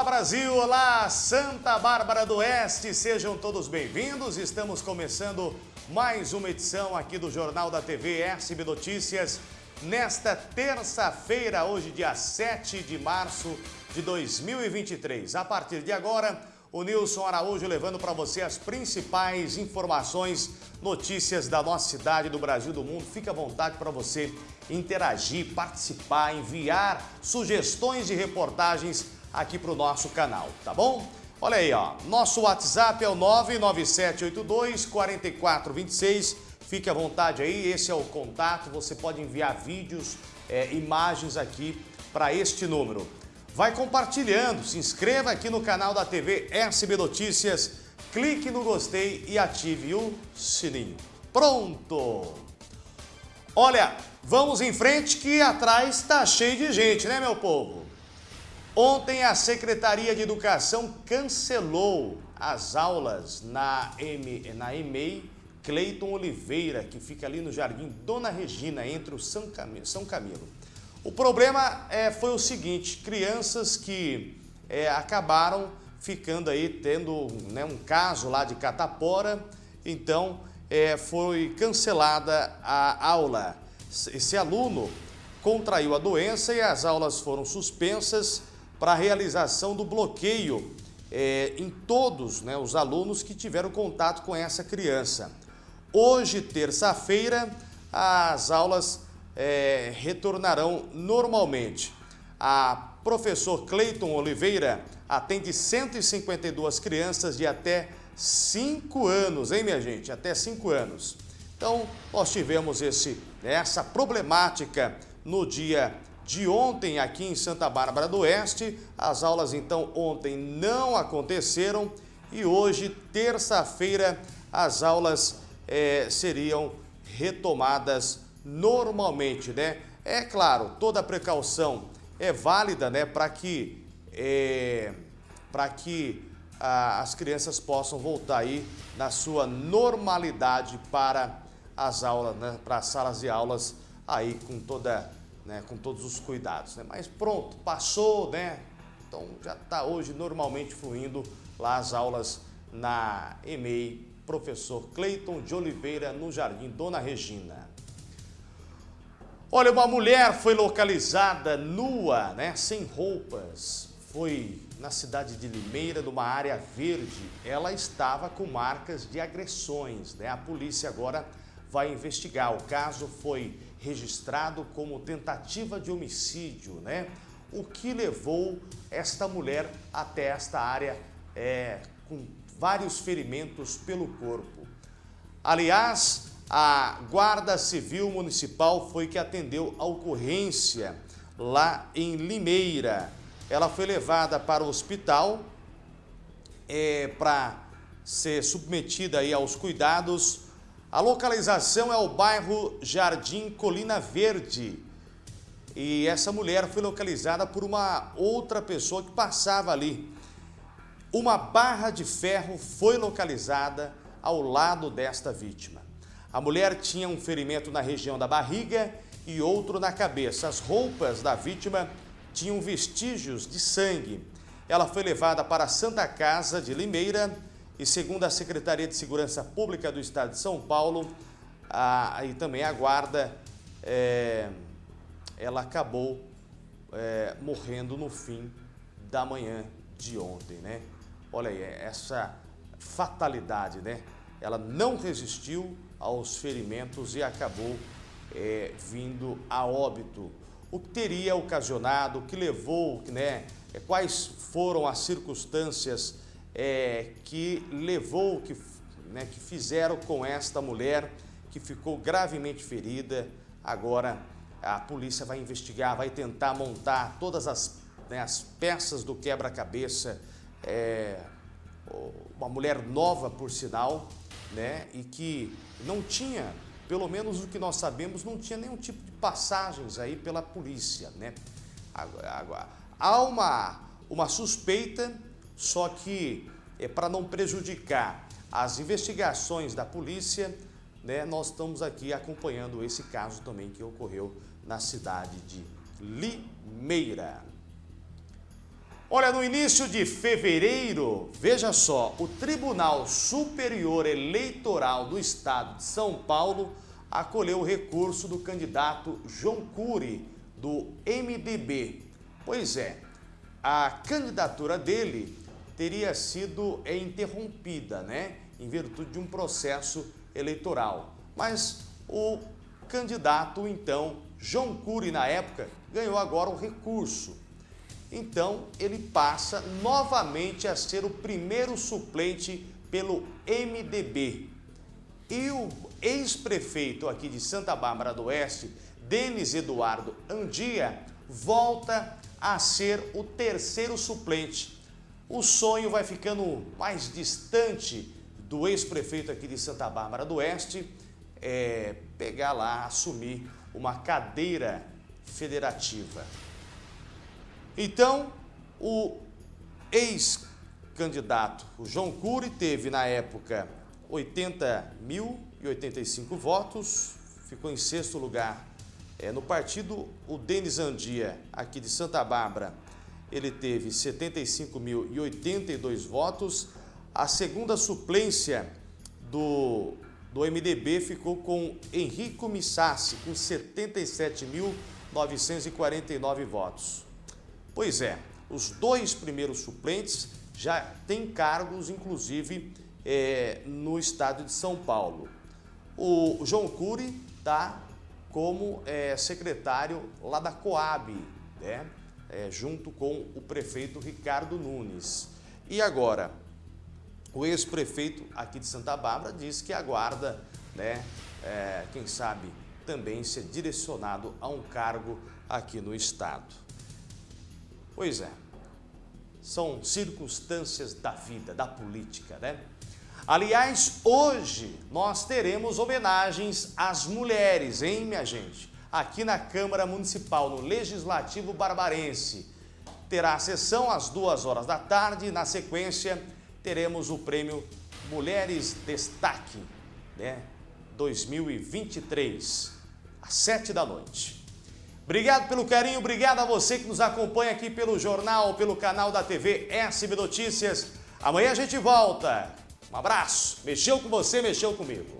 Olá Brasil, olá Santa Bárbara do Oeste, sejam todos bem-vindos. Estamos começando mais uma edição aqui do Jornal da TV SB Notícias. Nesta terça-feira, hoje dia 7 de março de 2023. A partir de agora, o Nilson Araújo levando para você as principais informações, notícias da nossa cidade, do Brasil, do mundo. Fique à vontade para você interagir, participar, enviar sugestões de reportagens aqui para o nosso canal, tá bom? Olha aí, ó, nosso WhatsApp é o 99782 4426. Fique à vontade aí, esse é o contato. Você pode enviar vídeos, é, imagens aqui para este número. Vai compartilhando, se inscreva aqui no canal da TV SB Notícias, clique no gostei e ative o sininho. Pronto! Olha, vamos em frente que atrás está cheio de gente, né meu povo? Ontem a Secretaria de Educação cancelou as aulas na, M, na EMEI Cleiton Oliveira, que fica ali no Jardim Dona Regina, entre o São Camilo. São Camilo. O problema é, foi o seguinte, crianças que é, acabaram ficando aí, tendo né, um caso lá de catapora, então é, foi cancelada a aula. Esse aluno contraiu a doença e as aulas foram suspensas para a realização do bloqueio é, em todos né, os alunos que tiveram contato com essa criança. Hoje, terça-feira, as aulas é, retornarão normalmente. A professor Cleiton Oliveira atende 152 crianças de até 5 anos, hein minha gente? Até 5 anos. Então, nós tivemos esse, essa problemática no dia de ontem aqui em Santa Bárbara do Oeste. As aulas, então, ontem não aconteceram e hoje, terça-feira, as aulas é, seriam retomadas normalmente, né? É claro, toda precaução é válida, né, para que, é, para que a, as crianças possam voltar aí na sua normalidade para as aulas, né, para as salas de aulas aí com toda, né, com todos os cuidados, né? Mas pronto, passou, né? Então já está hoje normalmente fluindo lá as aulas na EMEI, professor Cleiton de Oliveira, no Jardim Dona Regina. Olha, uma mulher foi localizada nua, né, sem roupas. Foi na cidade de Limeira, numa área verde. Ela estava com marcas de agressões. Né? A polícia agora vai investigar. O caso foi registrado como tentativa de homicídio, né? O que levou esta mulher até esta área é, com vários ferimentos pelo corpo. Aliás, a Guarda Civil Municipal foi que atendeu a ocorrência lá em Limeira. Ela foi levada para o hospital é, para ser submetida aí aos cuidados. A localização é o bairro Jardim Colina Verde. E essa mulher foi localizada por uma outra pessoa que passava ali. Uma barra de ferro foi localizada ao lado desta vítima. A mulher tinha um ferimento na região da barriga e outro na cabeça. As roupas da vítima tinham vestígios de sangue. Ela foi levada para a Santa Casa de Limeira e, segundo a Secretaria de Segurança Pública do Estado de São Paulo, a, e também a guarda, é, ela acabou é, morrendo no fim da manhã de ontem, né? Olha aí, essa fatalidade, né? Ela não resistiu aos ferimentos e acabou é, vindo a óbito. O que teria ocasionado, o que levou, né, é, quais foram as circunstâncias é, que levou, que, né, que fizeram com esta mulher que ficou gravemente ferida. Agora a polícia vai investigar, vai tentar montar todas as, né, as peças do quebra-cabeça. É, uma mulher nova, por sinal, né, e que não tinha, pelo menos o que nós sabemos, não tinha nenhum tipo de passagens aí pela polícia. Né? Agora, há uma, uma suspeita, só que é para não prejudicar as investigações da polícia, né, nós estamos aqui acompanhando esse caso também que ocorreu na cidade de Limeira. Olha, no início de fevereiro, veja só, o Tribunal Superior Eleitoral do Estado de São Paulo acolheu o recurso do candidato João Cury, do MDB. Pois é, a candidatura dele teria sido interrompida, né, em virtude de um processo eleitoral. Mas o candidato, então, João Cury, na época, ganhou agora o recurso. Então, ele passa novamente a ser o primeiro suplente pelo MDB. E o ex-prefeito aqui de Santa Bárbara do Oeste, Denis Eduardo Andia, volta a ser o terceiro suplente. O sonho vai ficando mais distante do ex-prefeito aqui de Santa Bárbara do Oeste, é, pegar lá, assumir uma cadeira federativa. Então, o ex-candidato, o João Cury, teve na época 80.085 votos, ficou em sexto lugar. É, no partido, o Denis Andia, aqui de Santa Bárbara, ele teve 75.082 votos. A segunda suplência do, do MDB ficou com Henrico Missassi, com 77.949 votos. Pois é, os dois primeiros suplentes já têm cargos, inclusive, é, no estado de São Paulo. O João Cury está como é, secretário lá da Coab, né? É, junto com o prefeito Ricardo Nunes. E agora, o ex-prefeito aqui de Santa Bárbara diz que aguarda, né, é, quem sabe, também ser direcionado a um cargo aqui no estado. Pois é, são circunstâncias da vida, da política, né? Aliás, hoje nós teremos homenagens às mulheres, hein, minha gente? Aqui na Câmara Municipal, no Legislativo Barbarense. Terá a sessão às duas horas da tarde na sequência, teremos o prêmio Mulheres Destaque, né? 2023, às sete da noite. Obrigado pelo carinho, obrigado a você que nos acompanha aqui pelo jornal, pelo canal da TV SB Notícias. Amanhã a gente volta. Um abraço. Mexeu com você, mexeu comigo.